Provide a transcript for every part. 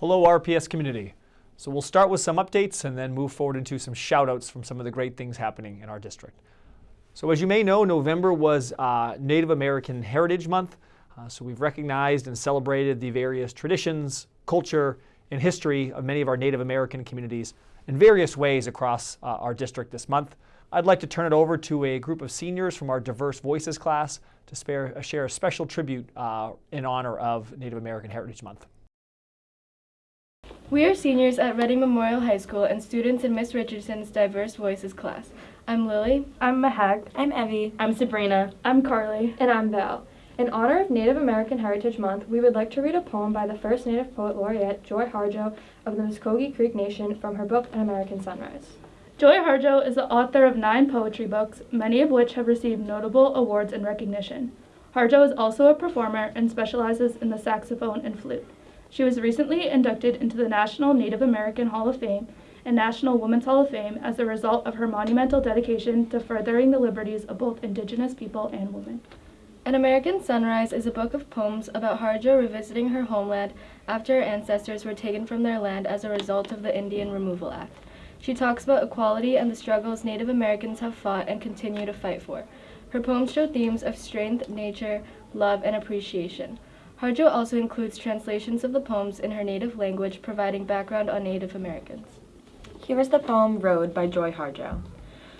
Hello RPS community. So we'll start with some updates and then move forward into some shout outs from some of the great things happening in our district. So as you may know, November was uh, Native American Heritage Month. Uh, so we've recognized and celebrated the various traditions, culture, and history of many of our Native American communities in various ways across uh, our district this month. I'd like to turn it over to a group of seniors from our Diverse Voices class to spare, share a special tribute uh, in honor of Native American Heritage Month. We are seniors at Reading Memorial High School and students in Miss Richardson's Diverse Voices class. I'm Lily. I'm Mahak. I'm Evie. I'm Sabrina. I'm Carly. And I'm Val. In honor of Native American Heritage Month, we would like to read a poem by the first Native Poet Laureate, Joy Harjo, of the Muskogee Creek Nation from her book An American Sunrise. Joy Harjo is the author of nine poetry books, many of which have received notable awards and recognition. Harjo is also a performer and specializes in the saxophone and flute. She was recently inducted into the National Native American Hall of Fame and National Women's Hall of Fame as a result of her monumental dedication to furthering the liberties of both Indigenous people and women. An American Sunrise is a book of poems about Harjo revisiting her homeland after her ancestors were taken from their land as a result of the Indian Removal Act. She talks about equality and the struggles Native Americans have fought and continue to fight for. Her poems show themes of strength, nature, love, and appreciation. Harjo also includes translations of the poems in her native language, providing background on Native Americans. Here is the poem Road by Joy Harjo.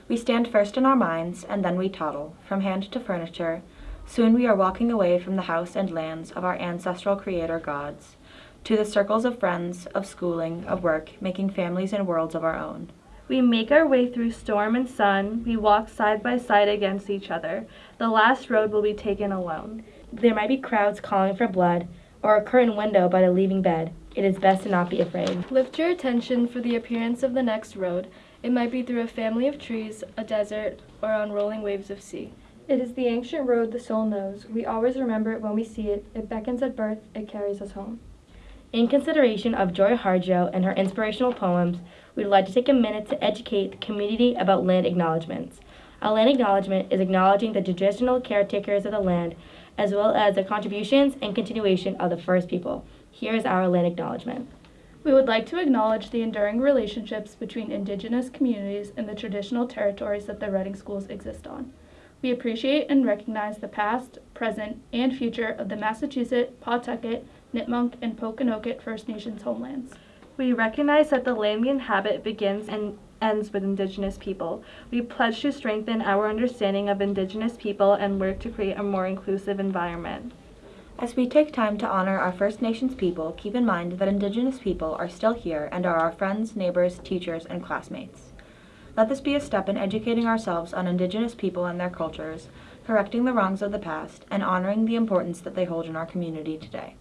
We stand first in our minds, and then we toddle, from hand to furniture, Soon we are walking away from the house and lands of our ancestral creator gods, to the circles of friends, of schooling, of work, making families and worlds of our own. We make our way through storm and sun, we walk side by side against each other. The last road will be taken alone. There might be crowds calling for blood, or a curtained window by the leaving bed. It is best to not be afraid. Lift your attention for the appearance of the next road. It might be through a family of trees, a desert, or on rolling waves of sea. It is the ancient road the soul knows. We always remember it when we see it. It beckons at birth, it carries us home. In consideration of Joy Harjo and her inspirational poems, we'd like to take a minute to educate the community about land acknowledgements. A land acknowledgement is acknowledging the traditional caretakers of the land, as well as the contributions and continuation of the first people. Here is our land acknowledgement. We would like to acknowledge the enduring relationships between Indigenous communities and the traditional territories that the Reading schools exist on. We appreciate and recognize the past, present, and future of the Massachusetts, Pawtucket, Nipmuc, and Pokanoket First Nations homelands. We recognize that the land we inhabit begins and ends with Indigenous people. We pledge to strengthen our understanding of Indigenous people and work to create a more inclusive environment. As we take time to honor our First Nations people, keep in mind that Indigenous people are still here and are our friends, neighbors, teachers, and classmates. Let this be a step in educating ourselves on Indigenous people and their cultures, correcting the wrongs of the past, and honoring the importance that they hold in our community today.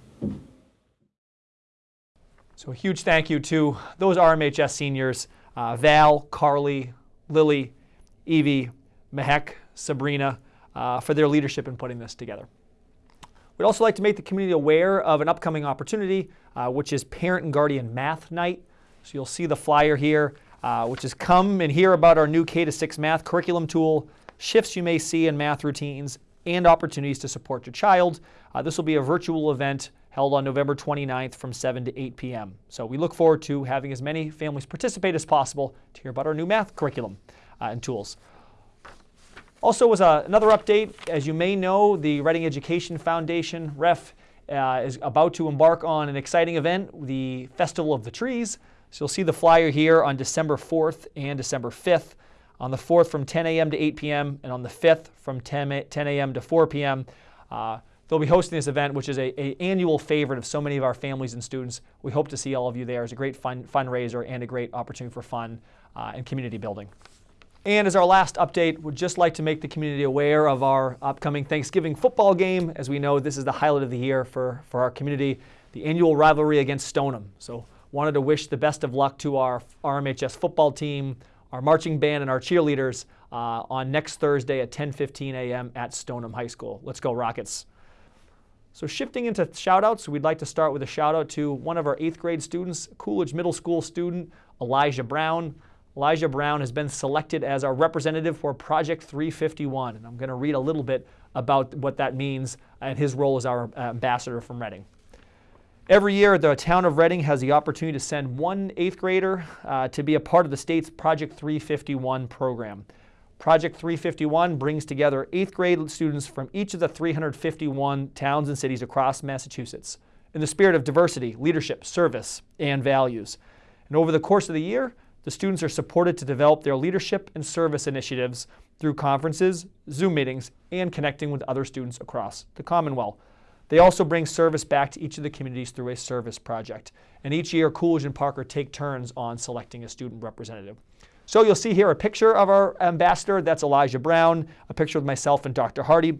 So a huge thank you to those RMHS seniors, uh, Val, Carly, Lily, Evie, Mehek, Sabrina, uh, for their leadership in putting this together. We'd also like to make the community aware of an upcoming opportunity, uh, which is Parent and Guardian Math Night. So you'll see the flyer here uh, which is come and hear about our new K to 6 math curriculum tool, shifts you may see in math routines, and opportunities to support your child. Uh, this will be a virtual event held on November 29th from 7 to 8 p.m. So we look forward to having as many families participate as possible to hear about our new math curriculum uh, and tools. Also, was another update, as you may know, the Reading Education Foundation, REF, uh, is about to embark on an exciting event, the Festival of the Trees. So you'll see the flyer here on December 4th and December 5th. On the 4th from 10 a.m. to 8 p.m. and on the 5th from 10, a.m. to 4 p.m. Uh, they'll be hosting this event, which is a, a, annual favorite of so many of our families and students. We hope to see all of you there. It's a great fun, fundraiser and a great opportunity for fun uh, and community building. And as our last update, we'd just like to make the community aware of our upcoming Thanksgiving football game. As we know, this is the highlight of the year for, for our community, the annual rivalry against Stoneham. So wanted to wish the best of luck to our RMHS football team, our marching band, and our cheerleaders uh, on next Thursday at 10:15 a.m. at Stoneham High School. Let's go Rockets! So shifting into shoutouts, we'd like to start with a shout out to one of our eighth grade students, Coolidge Middle School student Elijah Brown. Elijah Brown has been selected as our representative for Project 351, and I'm going to read a little bit about what that means and his role as our ambassador from Reading. Every year, the town of Reading has the opportunity to send one eighth grader uh, to be a part of the state's Project 351 program. Project 351 brings together eighth grade students from each of the 351 towns and cities across Massachusetts in the spirit of diversity, leadership, service, and values. And over the course of the year, the students are supported to develop their leadership and service initiatives through conferences, Zoom meetings, and connecting with other students across the Commonwealth. They also bring service back to each of the communities through a service project. And each year, Coolidge and Parker take turns on selecting a student representative. So you'll see here a picture of our ambassador. That's Elijah Brown, a picture of myself and Dr. Hardy.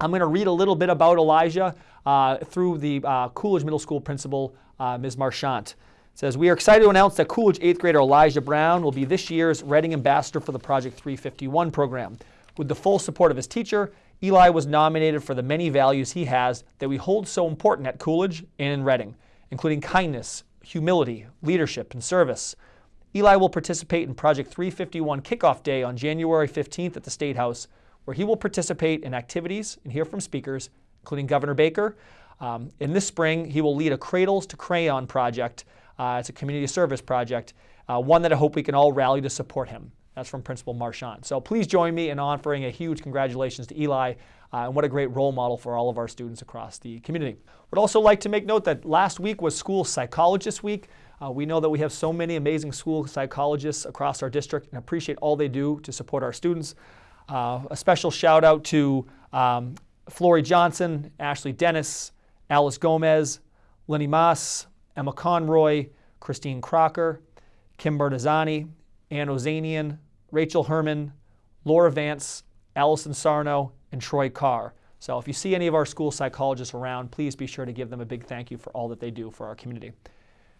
I'm going to read a little bit about Elijah uh, through the uh, Coolidge Middle School principal, uh, Ms. Marchant. It says, We are excited to announce that Coolidge 8th grader Elijah Brown will be this year's Reading Ambassador for the Project 351 program. With the full support of his teacher, Eli was nominated for the many values he has that we hold so important at Coolidge and in Reading, including kindness, humility, leadership, and service. Eli will participate in Project 351 Kickoff Day on January 15th at the State House, where he will participate in activities and hear from speakers, including Governor Baker. Um, in this spring, he will lead a Cradles to Crayon project. Uh, it's a community service project, uh, one that I hope we can all rally to support him. That's from Principal Marchant. So please join me in offering a huge congratulations to Eli, uh, and what a great role model for all of our students across the community. Would also like to make note that last week was School Psychologist Week. Uh, we know that we have so many amazing school psychologists across our district and appreciate all they do to support our students. Uh, a special shout out to um, Flory Johnson, Ashley Dennis, Alice Gomez, Lenny Moss, Emma Conroy, Christine Crocker, Kim Bertazzani, Ann Ozanian, Rachel Herman, Laura Vance, Allison Sarno, and Troy Carr. So if you see any of our school psychologists around, please be sure to give them a big thank you for all that they do for our community.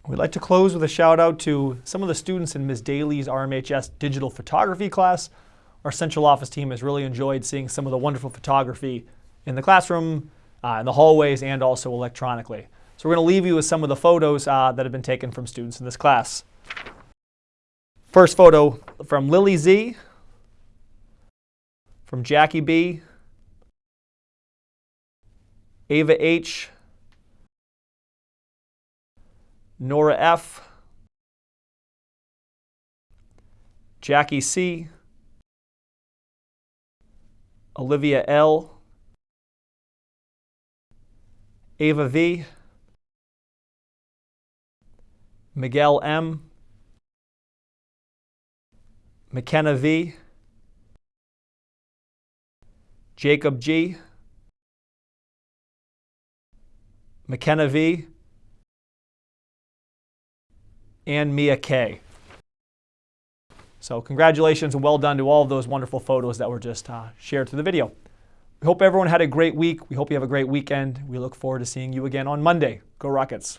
We'd like to close with a shout out to some of the students in Ms. Daly's RMHS digital photography class. Our central office team has really enjoyed seeing some of the wonderful photography in the classroom, uh, in the hallways, and also electronically. So we're going to leave you with some of the photos uh, that have been taken from students in this class. First photo from Lily Z, from Jackie B, Ava H, Nora F, Jackie C, Olivia L, Ava V, Miguel M, McKenna V, Jacob G, McKenna V, and Mia K. So congratulations and well done to all of those wonderful photos that were just uh, shared through the video. We hope everyone had a great week. We hope you have a great weekend. We look forward to seeing you again on Monday. Go Rockets!